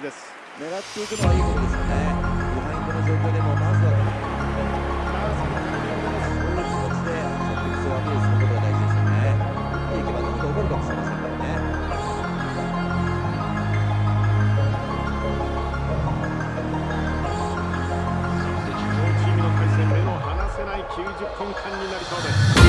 です。狙っていくのはいいことですよね。ビハインドの状況でもまずはそういう気持ちでコンテクスをアピールすることが大事ですよね打っていけば何か起こるかもしれませんからね。そして地上チームの対戦目も離せない90分間になりそうです。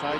さい。